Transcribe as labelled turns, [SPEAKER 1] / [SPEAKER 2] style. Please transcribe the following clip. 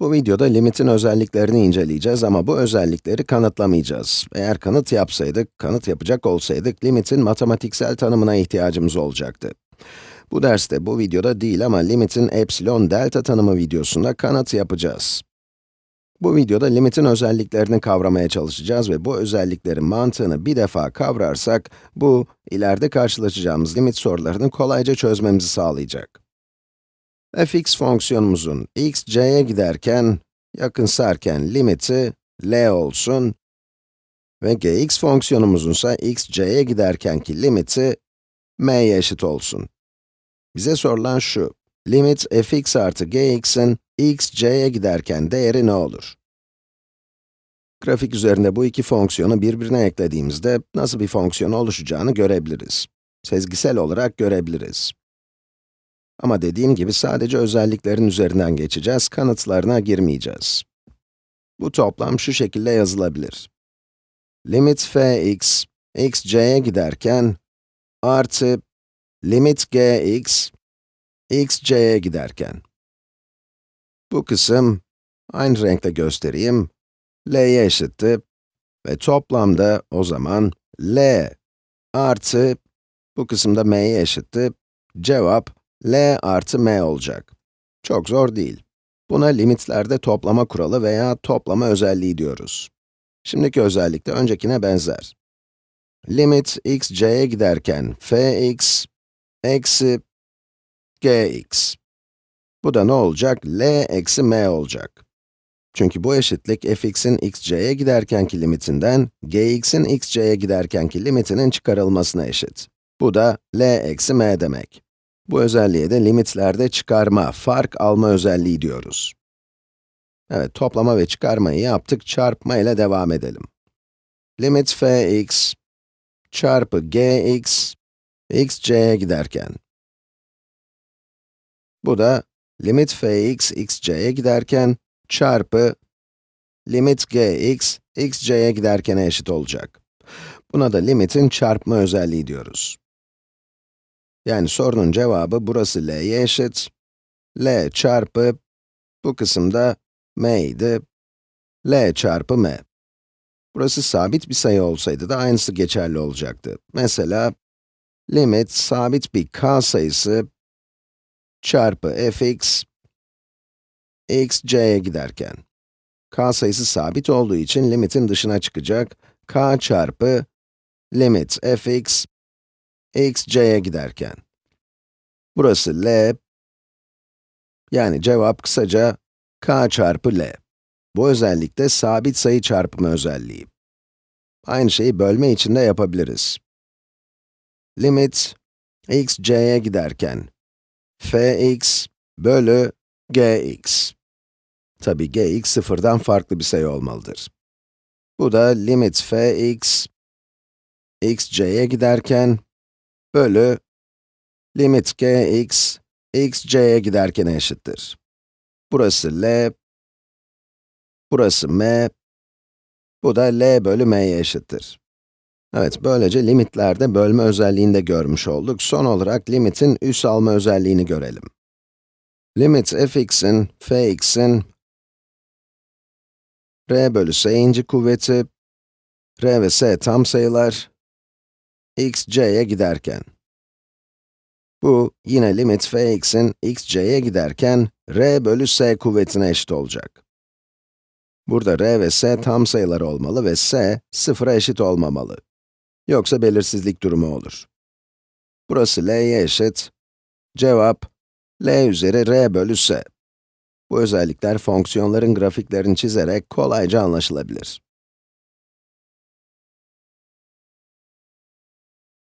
[SPEAKER 1] Bu videoda limitin özelliklerini inceleyeceğiz ama bu özellikleri kanıtlamayacağız. Eğer kanıt yapsaydık, kanıt yapacak olsaydık, limitin matematiksel tanımına ihtiyacımız olacaktı. Bu derste, bu videoda değil ama limitin epsilon delta tanımı videosunda kanıt yapacağız. Bu videoda limitin özelliklerini kavramaya çalışacağız ve bu özelliklerin mantığını bir defa kavrarsak, bu, ileride karşılaşacağımız limit sorularını kolayca çözmemizi sağlayacak fx fonksiyonumuzun x, c'ye giderken, yakınsarken limiti l olsun ve gx fonksiyonumuzun ise x, c'ye giderkenki limiti m'ye eşit olsun. Bize sorulan şu, limit fx artı gx'in x, c'ye giderken değeri ne olur? Grafik üzerinde bu iki fonksiyonu birbirine eklediğimizde nasıl bir fonksiyon oluşacağını görebiliriz. Sezgisel olarak görebiliriz. Ama dediğim gibi sadece özelliklerin üzerinden geçeceğiz, kanıtlarına girmeyeceğiz. Bu toplam şu şekilde yazılabilir. Limit fx, x c'ye giderken, artı limit gx, x c'ye giderken. Bu kısım, aynı renkle göstereyim, l'ye eşitti ve toplamda o zaman l artı, bu kısımda m'ye eşitti, cevap L artı m olacak. Çok zor değil. Buna limitlerde toplama kuralı veya toplama özelliği diyoruz. Şimdiki özellik de öncekine benzer. Limit x c'ye giderken fx eksi gx. Bu da ne olacak? L eksi m olacak. Çünkü bu eşitlik fx'in x c'ye giderkenki limitinden, gx'in x c'ye giderkenki limitinin çıkarılmasına eşit. Bu da L eksi m demek. Bu özelliğe de limitlerde çıkarma, fark alma özelliği diyoruz. Evet, toplama ve çıkarmayı yaptık, çarpma ile devam edelim. Limit fx çarpı gx, x c'ye giderken. Bu da limit fx x c'ye giderken çarpı limit gx x c'ye giderkene eşit olacak. Buna da limitin çarpma özelliği diyoruz. Yani sorunun cevabı burası l'ye eşit. l çarpı, bu kısımda m idi. l çarpı m. Burası sabit bir sayı olsaydı da aynısı geçerli olacaktı. Mesela, limit sabit bir k sayısı çarpı fx, x c'ye giderken. k sayısı sabit olduğu için limitin dışına çıkacak. k çarpı limit fx x c'ye giderken. Burası L, yani cevap kısaca k çarpı L. Bu özellik de sabit sayı çarpımı özelliği. Aynı şeyi bölme için de yapabiliriz. Limit x c'ye giderken fx bölü gx. Tabi gx sıfırdan farklı bir sayı olmalıdır. Bu da limit fx x c'ye giderken bölü limit gx, x c'ye giderken eşittir. Burası L, burası m, bu da L bölü m'ye eşittir. Evet, böylece limitlerde bölme özelliğini de görmüş olduk. Son olarak limitin üs alma özelliğini görelim. Limit fx'in, fx'in r bölü s'inci kuvveti, r ve s tam sayılar, x c'ye giderken. Bu, yine limit fx'in x c'ye giderken, r bölü s kuvvetine eşit olacak. Burada r ve s tam sayılar olmalı ve s, sıfıra eşit olmamalı. Yoksa belirsizlik durumu olur. Burası l'ye eşit. Cevap, l üzeri r bölü s. Bu özellikler fonksiyonların grafiklerini çizerek kolayca anlaşılabilir.